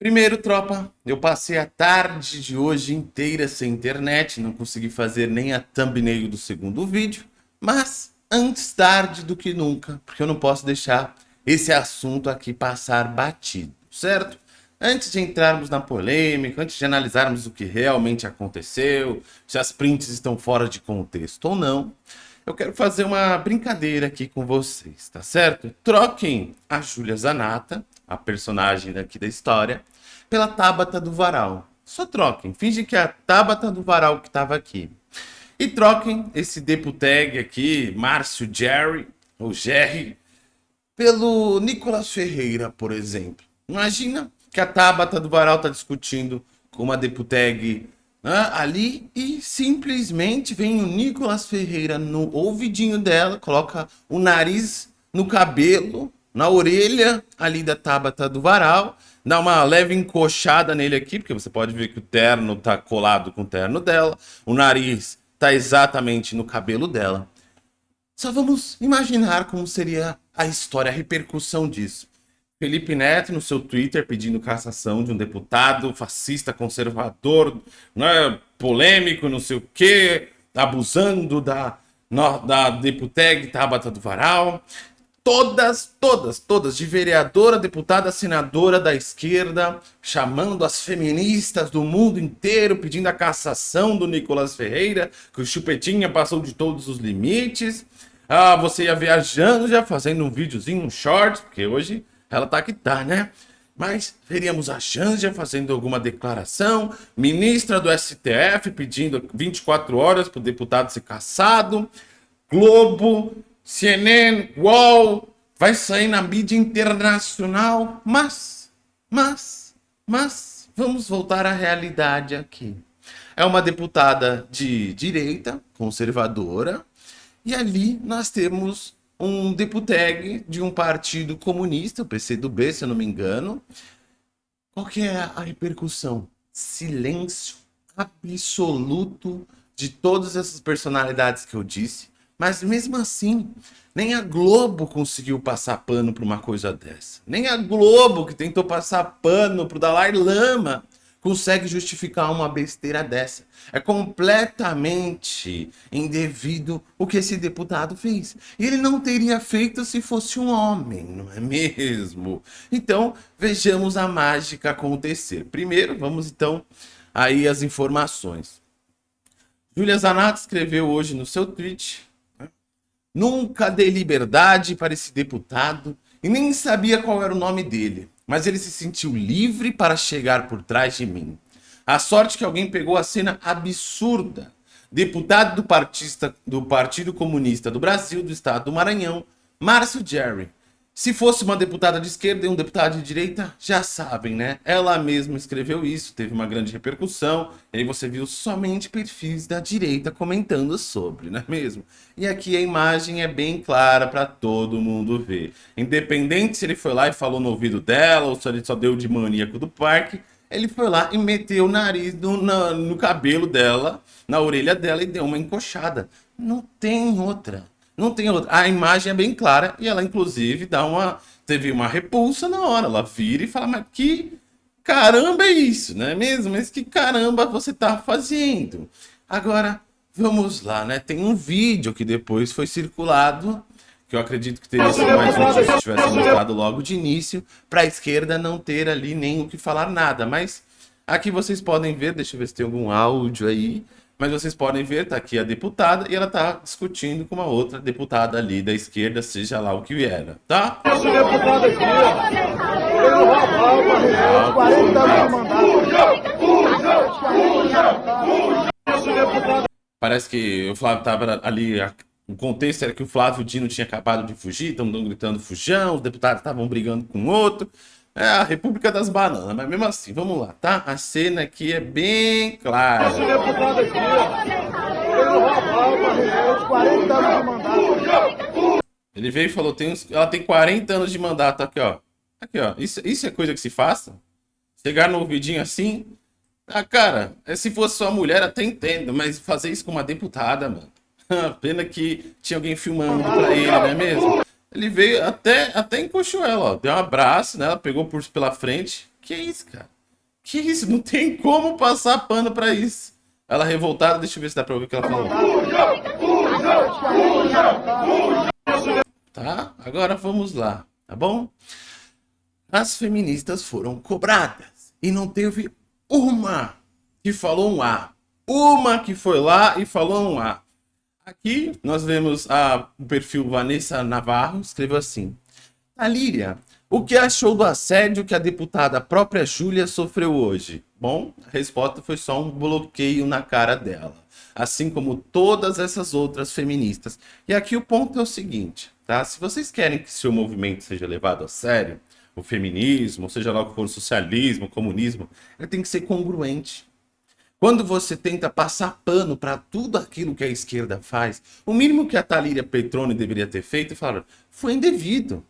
Primeiro, tropa, eu passei a tarde de hoje inteira sem internet, não consegui fazer nem a thumbnail do segundo vídeo, mas antes tarde do que nunca, porque eu não posso deixar esse assunto aqui passar batido, certo? Antes de entrarmos na polêmica, antes de analisarmos o que realmente aconteceu, se as prints estão fora de contexto ou não, eu quero fazer uma brincadeira aqui com vocês, tá certo? Troquem a Júlia Zanata, a personagem daqui da história, pela Tabata do Varal. Só troquem, finge que é a Tabata do Varal que estava aqui. E troquem esse deputag aqui, Márcio Jerry, ou Jerry, pelo Nicolas Ferreira, por exemplo. Imagina que a Tabata do Varal está discutindo com uma deputag né, ali e simplesmente vem o Nicolas Ferreira no ouvidinho dela, coloca o nariz no cabelo, na orelha ali da Tabata do Varal, dá uma leve encoxada nele aqui, porque você pode ver que o terno tá colado com o terno dela, o nariz tá exatamente no cabelo dela. Só vamos imaginar como seria a história, a repercussão disso. Felipe Neto no seu Twitter pedindo cassação de um deputado fascista, conservador, né, polêmico, não sei o quê, abusando da, da deputeg Tabata do Varal. Todas, todas, todas, de vereadora, deputada, senadora da esquerda, chamando as feministas do mundo inteiro, pedindo a cassação do Nicolas Ferreira, que o Chupetinha passou de todos os limites. Ah, você ia viajando já, fazendo um videozinho, um short, porque hoje ela tá que tá, né? Mas veríamos a Janja fazendo alguma declaração, ministra do STF pedindo 24 horas para o deputado ser caçado, Globo, CNN, UOL, vai sair na mídia internacional, mas, mas, mas, vamos voltar à realidade aqui. É uma deputada de direita, conservadora, e ali nós temos um deputeg de um partido comunista, o PCdoB, se eu não me engano. Qual que é a repercussão? Silêncio absoluto de todas essas personalidades que eu disse. Mas mesmo assim, nem a Globo conseguiu passar pano para uma coisa dessa. Nem a Globo, que tentou passar pano para o Dalai Lama, consegue justificar uma besteira dessa. É completamente indevido o que esse deputado fez. E ele não teria feito se fosse um homem, não é mesmo? Então, vejamos a mágica acontecer. Primeiro, vamos então aí as informações. Júlia Zanato escreveu hoje no seu tweet? Nunca dei liberdade para esse deputado e nem sabia qual era o nome dele mas ele se sentiu livre para chegar por trás de mim. A sorte que alguém pegou a cena absurda. Deputado do, partista, do Partido Comunista do Brasil, do Estado do Maranhão, Márcio Jerry, se fosse uma deputada de esquerda e um deputado de direita, já sabem, né? Ela mesma escreveu isso, teve uma grande repercussão, e aí você viu somente perfis da direita comentando sobre, não é mesmo? E aqui a imagem é bem clara para todo mundo ver. Independente se ele foi lá e falou no ouvido dela, ou se ele só deu de maníaco do parque, ele foi lá e meteu o nariz no, no, no cabelo dela, na orelha dela e deu uma encoxada. Não tem outra. Não tem outra. A imagem é bem clara e ela, inclusive, dá uma. Teve uma repulsa na hora. Ela vira e fala, mas que caramba é isso, não é mesmo? Mas que caramba você tá fazendo? Agora, vamos lá, né? Tem um vídeo que depois foi circulado, que eu acredito que teria sido mais útil se tivesse mostrado logo de início, para a esquerda não ter ali nem o que falar nada. Mas aqui vocês podem ver, deixa eu ver se tem algum áudio aí. Mas vocês podem ver, tá aqui a deputada e ela tá discutindo com uma outra deputada ali da esquerda, seja lá o que vier, tá? Esse deputado aqui, ó, ele roubava 40 anos de mandato. Parece que o Flávio tava ali, o contexto era que o Flávio Dino tinha acabado de fugir, estão gritando fujão, os deputados estavam brigando com o outro. É a República das Bananas, mas mesmo assim, vamos lá, tá? A cena aqui é bem clara. Esse deputado aqui, ele roubava 40 anos de mandato. Ele veio e falou, tem uns, ela tem 40 anos de mandato, aqui ó. Aqui ó, isso, isso é coisa que se faça? Chegar no ouvidinho assim? Ah, cara, é, se fosse sua mulher até entendo, mas fazer isso com uma deputada, mano. Pena que tinha alguém filmando pra ele, não é mesmo? Ele veio até, até encoxou ela, ó. Deu um abraço, né? Ela pegou por pela frente. Que isso, cara? Que isso? Não tem como passar pano pra isso. Ela revoltada, deixa eu ver se dá pra ouvir o que ela falou. Tá? Agora vamos lá, tá bom? As feministas foram cobradas e não teve uma que falou um A. Uma que foi lá e falou um A. Aqui nós vemos a, o perfil Vanessa Navarro, escreveu assim. Alíria, o que achou do assédio que a deputada própria Júlia sofreu hoje? Bom, a resposta foi só um bloqueio na cara dela, assim como todas essas outras feministas. E aqui o ponto é o seguinte, tá? Se vocês querem que seu movimento seja levado a sério, o feminismo, seja lá o que for socialismo, comunismo, ele tem que ser congruente. Quando você tenta passar pano para tudo aquilo que a esquerda faz, o mínimo que a Talíria Petrone deveria ter feito é falar, foi indevido.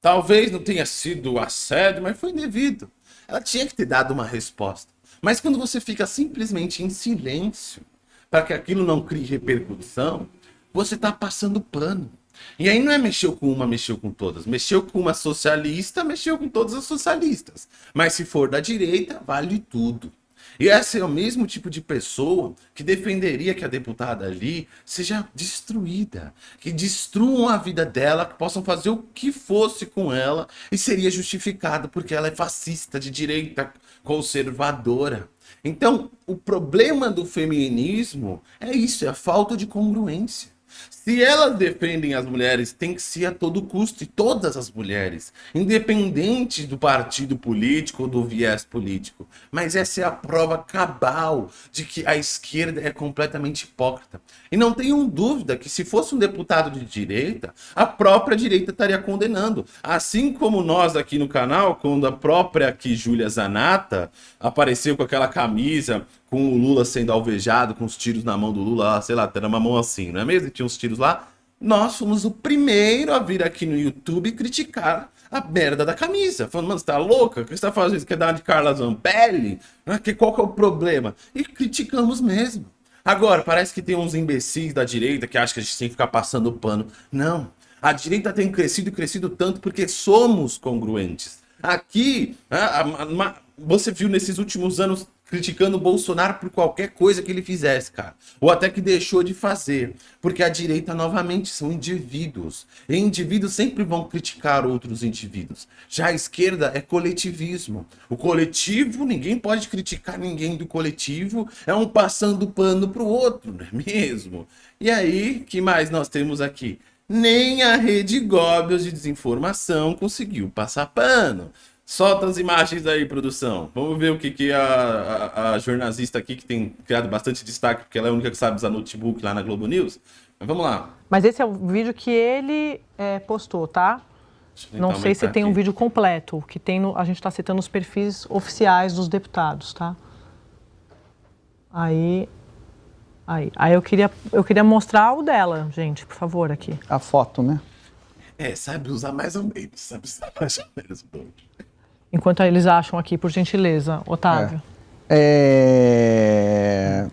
Talvez não tenha sido assédio, mas foi indevido. Ela tinha que ter dado uma resposta. Mas quando você fica simplesmente em silêncio, para que aquilo não crie repercussão, você está passando pano. E aí não é mexeu com uma, mexeu com todas. Mexeu com uma socialista, mexeu com todas as socialistas. Mas se for da direita, vale tudo. E essa é o mesmo tipo de pessoa que defenderia que a deputada ali seja destruída, que destruam a vida dela, que possam fazer o que fosse com ela e seria justificada porque ela é fascista, de direita, conservadora. Então, o problema do feminismo é isso, é a falta de congruência. Se elas defendem as mulheres, tem que ser a todo custo, e todas as mulheres, independente do partido político ou do viés político. Mas essa é a prova cabal de que a esquerda é completamente hipócrita. E não tenham dúvida que se fosse um deputado de direita, a própria direita estaria condenando. Assim como nós aqui no canal, quando a própria aqui, Júlia Zanata, apareceu com aquela camisa com o Lula sendo alvejado, com os tiros na mão do Lula, sei lá, era uma mão assim, não é mesmo? E tinha uns tiros lá. Nós fomos o primeiro a vir aqui no YouTube criticar a merda da camisa. Falando, mano, você tá louca? O que você tá fazendo? Você quer dar de Carla Zampelli? Que, qual que é o problema? E criticamos mesmo. Agora, parece que tem uns imbecis da direita que acham que a gente tem que ficar passando pano. Não. A direita tem crescido e crescido tanto porque somos congruentes. Aqui, você viu nesses últimos anos criticando o Bolsonaro por qualquer coisa que ele fizesse, cara. Ou até que deixou de fazer. Porque a direita, novamente, são indivíduos. E indivíduos sempre vão criticar outros indivíduos. Já a esquerda é coletivismo. O coletivo, ninguém pode criticar ninguém do coletivo. É um passando pano pro outro, não é mesmo? E aí, que mais nós temos aqui? Nem a Rede Goebbels de desinformação conseguiu passar pano. Solta as imagens aí, produção. Vamos ver o que, que a, a, a, jornalista aqui, que tem criado bastante destaque, porque ela é a única que sabe usar notebook lá na Globo News. Mas vamos lá. Mas esse é o vídeo que ele é, postou, tá? Não sei se tem aqui. um vídeo completo, que tem no, a gente está citando os perfis oficiais dos deputados, tá? Aí, aí, aí eu queria, eu queria mostrar o dela, gente, por favor, aqui. A foto, né? É, sabe usar mais ou menos, sabe usar mais ou menos. Enquanto eles acham aqui, por gentileza, Otávio. É.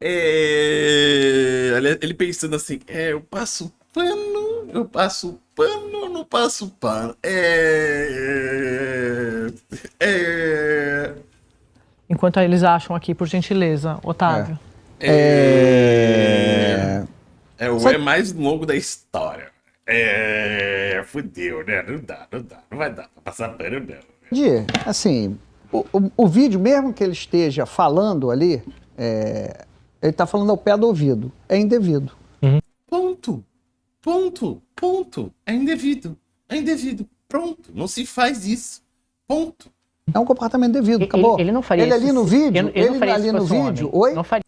é... é... Ele pensando assim, é, eu passo pano, eu passo pano, não passo pano. É... é... Enquanto eles acham aqui, por gentileza, Otávio. É... É, é o é mais longo da história. É, fudeu, né? Não dá, não dá, não vai dar pra passar pano, não. De, assim, o, o, o, vídeo, mesmo que ele esteja falando ali, é, ele tá falando ao pé do ouvido, é indevido. Uhum. Ponto, ponto, ponto, é indevido, é indevido, pronto, não se faz isso, ponto. É um comportamento devido, acabou. Ele, ele não faria ele isso. ali no vídeo, ele, ele ali no vídeo, um oi? Não faria.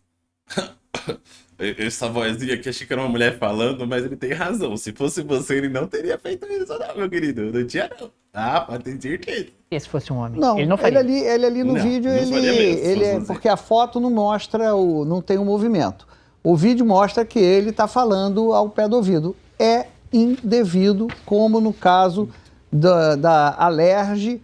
Essa vozinha aqui, achei que era uma mulher falando, mas ele tem razão. Se fosse você, ele não teria feito isso, não, meu querido. Não tinha, não. Ah, pode ter certeza. E se fosse um homem? Não, ele não faria. Ele ali, ele ali no não, vídeo, não ele, mesmo, ele é, porque a foto não mostra, o, não tem o um movimento. O vídeo mostra que ele está falando ao pé do ouvido. É indevido, como no caso da, da Alerge,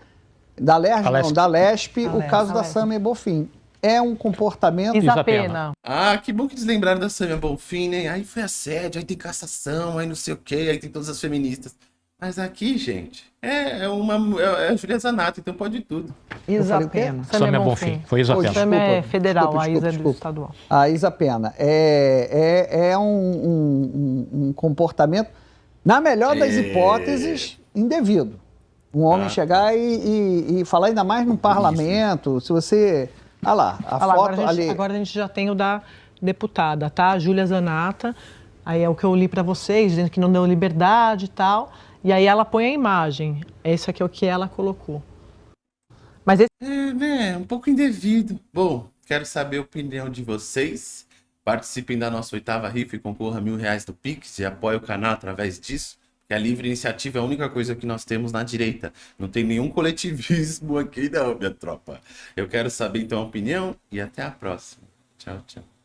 da Alerge, não, da Lespe, o caso da Samia Bofim é um comportamento... Isapena. Ah, que bom que eles lembraram da Samia Bonfim, né? Aí foi assédio, aí tem cassação, aí não sei o quê, aí tem todas as feministas. Mas aqui, gente, é, é uma. É, é a Julia Zanato, então pode tudo. Isa Pena. Sam é Bonfim. Foi Isa Pena. Sam é federal, desculpa, a Isa desculpa, é estadual. A Isa Pena. É, é, é um, um, um comportamento, na melhor das é... hipóteses, indevido. Um homem ah. chegar e, e, e, falar ainda mais no parlamento, Isso. se você... Olha lá, a lá, foto agora a, gente, ali... agora a gente já tem o da deputada, tá? Júlia Zanata, aí é o que eu li para vocês, dizendo que não deu liberdade e tal, e aí ela põe a imagem. Esse aqui é o que ela colocou. Mas esse... É, né? Um pouco indevido. Bom, quero saber a opinião de vocês. Participem da nossa oitava rifa e concorra a mil reais do Pix e apoie o canal através disso que a livre iniciativa é a única coisa que nós temos na direita. Não tem nenhum coletivismo aqui não, minha tropa. Eu quero saber então a opinião e até a próxima. Tchau, tchau.